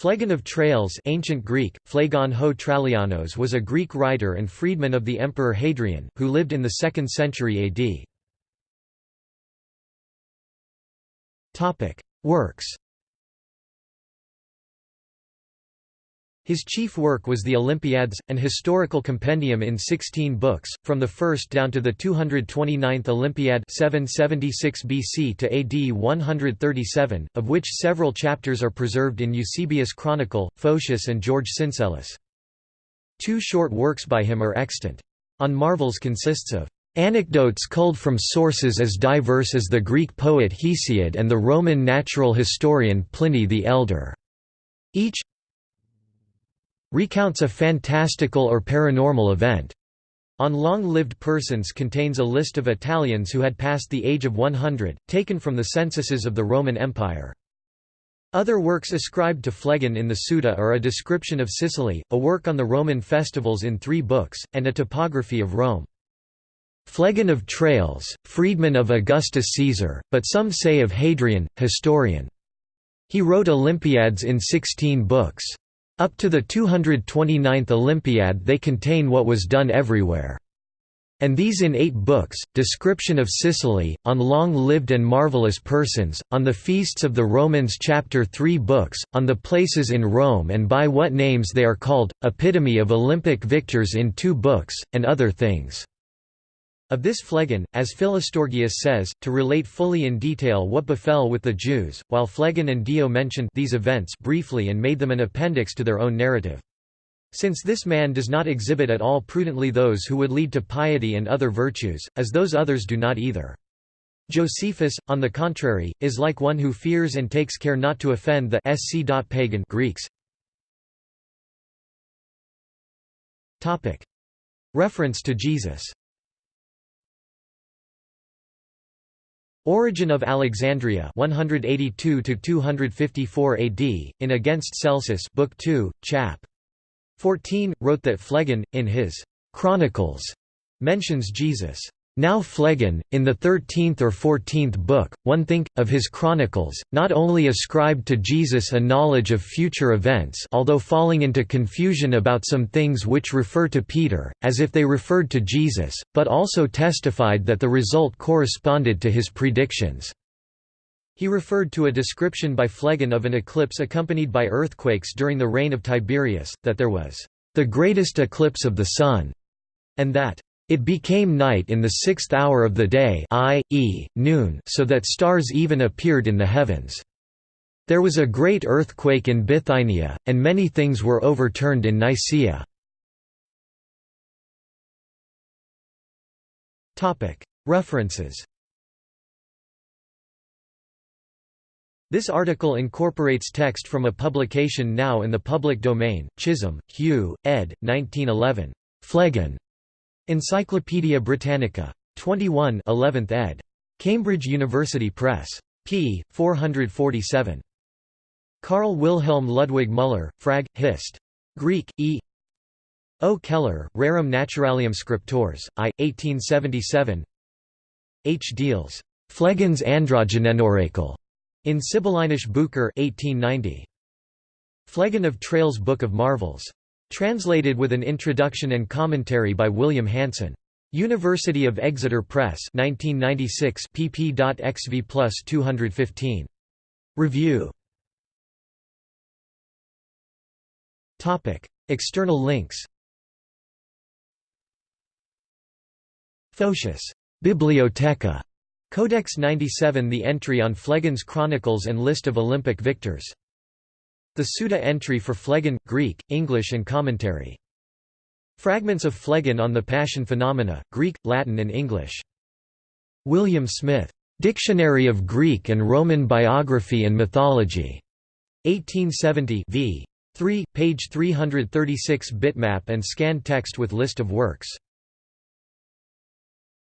Phlegon of Tralles ancient Greek, Phlegon ho Trallianos was a Greek writer and freedman of the Emperor Hadrian, who lived in the 2nd century AD. Works His chief work was the Olympiads, an historical compendium in 16 books, from the first down to the 229th Olympiad 776 BC to AD 137, of which several chapters are preserved in Eusebius Chronicle, Photius and George Syncellus. Two short works by him are extant. On Marvels consists of Anecdotes culled from sources as diverse as the Greek poet Hesiod and the Roman natural historian Pliny the Elder. Each recounts a fantastical or paranormal event. On Long-Lived Persons contains a list of Italians who had passed the age of 100, taken from the censuses of the Roman Empire. Other works ascribed to Phlegon in the Suda are a description of Sicily, a work on the Roman festivals in three books, and a topography of Rome. Phlegon of Tralles, freedman of Augustus Caesar, but some say of Hadrian, historian. He wrote Olympiads in sixteen books. Up to the 229th Olympiad they contain what was done everywhere. And these in eight books, description of Sicily, on long-lived and marvelous persons, on the feasts of the Romans chapter 3 books, on the places in Rome and by what names they are called, epitome of Olympic victors in two books, and other things. Of this Phlegon, as Philostorgius says, to relate fully in detail what befell with the Jews, while Phlegon and Dio mentioned these events briefly and made them an appendix to their own narrative. Since this man does not exhibit at all prudently those who would lead to piety and other virtues, as those others do not either. Josephus, on the contrary, is like one who fears and takes care not to offend the sc. pagan Greeks. Reference to Jesus Origen of Alexandria 182 to 254 AD in Against Celsus Book 2 chap. 14 wrote that Phlegon in his Chronicles mentions Jesus now Phlegon, in the thirteenth or fourteenth book, one think, of his chronicles, not only ascribed to Jesus a knowledge of future events although falling into confusion about some things which refer to Peter, as if they referred to Jesus, but also testified that the result corresponded to his predictions. He referred to a description by Phlegon of an eclipse accompanied by earthquakes during the reign of Tiberius, that there was, "...the greatest eclipse of the sun", and that it became night in the sixth hour of the day i.e., noon so that stars even appeared in the heavens. There was a great earthquake in Bithynia, and many things were overturned in Nicaea. References This article incorporates text from a publication now in the public domain, Chisholm, Hugh, ed. 1911. Phlegon. Encyclopædia Britannica. 21 11th ed. Cambridge University Press. p. 447. Carl Wilhelm Ludwig Müller, Frag. Hist. Greek, E. O. Keller, Rerum Naturalium Scriptores, I. 1877 H. Diels. Phlegon's Androgynenoracle. In Sibyllinus Bucher 1890. Phlegon of Tralles Book of Marvels. Translated with an introduction and commentary by William Hansen. University of Exeter Press 1996 pp.xv plus 215. Review External links Photius. Bibliotheca. Codex 97 The entry on Phlegon's Chronicles and list of Olympic victors the Suda entry for Phlegon, Greek, English and commentary. Fragments of Phlegon on the Passion Phenomena, Greek, Latin and English. William Smith. Dictionary of Greek and Roman Biography and Mythology. 1870 v. 3, page 336 bitmap and scanned text with list of works.